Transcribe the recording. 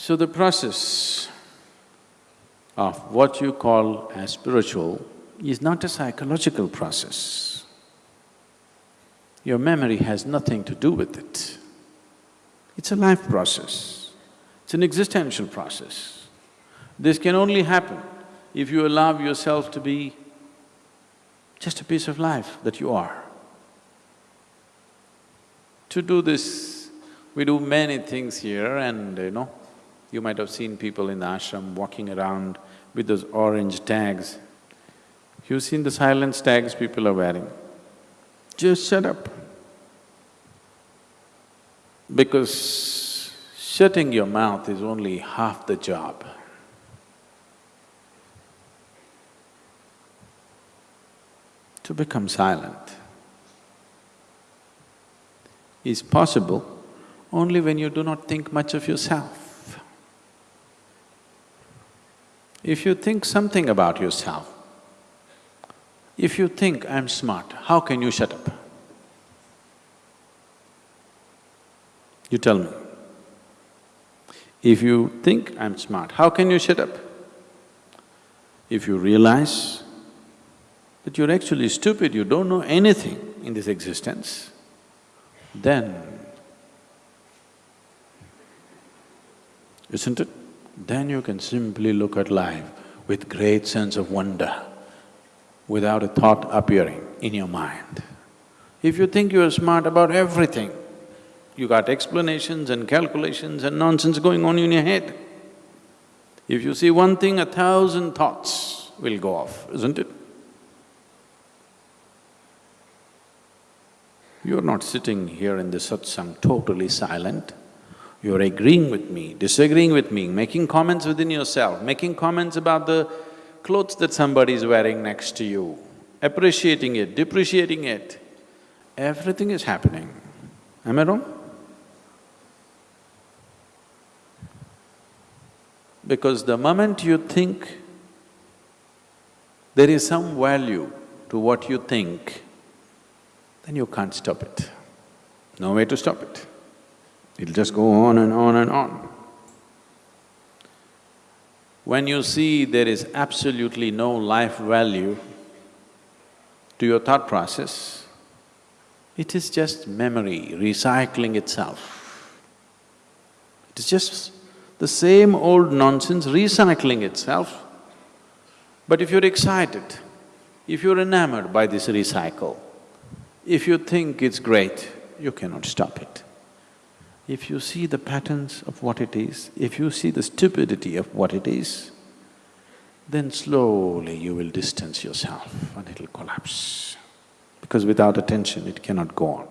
So the process of what you call as spiritual is not a psychological process. Your memory has nothing to do with it. It's a life process, it's an existential process. This can only happen if you allow yourself to be just a piece of life that you are. To do this, we do many things here and you know, you might have seen people in the ashram walking around with those orange tags. You've seen the silence tags people are wearing. Just shut up. Because shutting your mouth is only half the job. To become silent is possible only when you do not think much of yourself. If you think something about yourself, if you think, I'm smart, how can you shut up? You tell me. If you think, I'm smart, how can you shut up? If you realize that you're actually stupid, you don't know anything in this existence, then, isn't it? Then you can simply look at life with great sense of wonder, without a thought appearing in your mind. If you think you are smart about everything, you got explanations and calculations and nonsense going on in your head. If you see one thing, a thousand thoughts will go off, isn't it? You're not sitting here in the satsang totally silent. You're agreeing with me, disagreeing with me, making comments within yourself, making comments about the clothes that somebody is wearing next to you, appreciating it, depreciating it. Everything is happening. Am I wrong? Because the moment you think there is some value to what you think, then you can't stop it. No way to stop it. It'll just go on and on and on. When you see there is absolutely no life value to your thought process, it is just memory recycling itself. It is just the same old nonsense recycling itself. But if you're excited, if you're enamored by this recycle, if you think it's great, you cannot stop it. If you see the patterns of what it is, if you see the stupidity of what it is, then slowly you will distance yourself and it'll collapse. Because without attention, it cannot go on.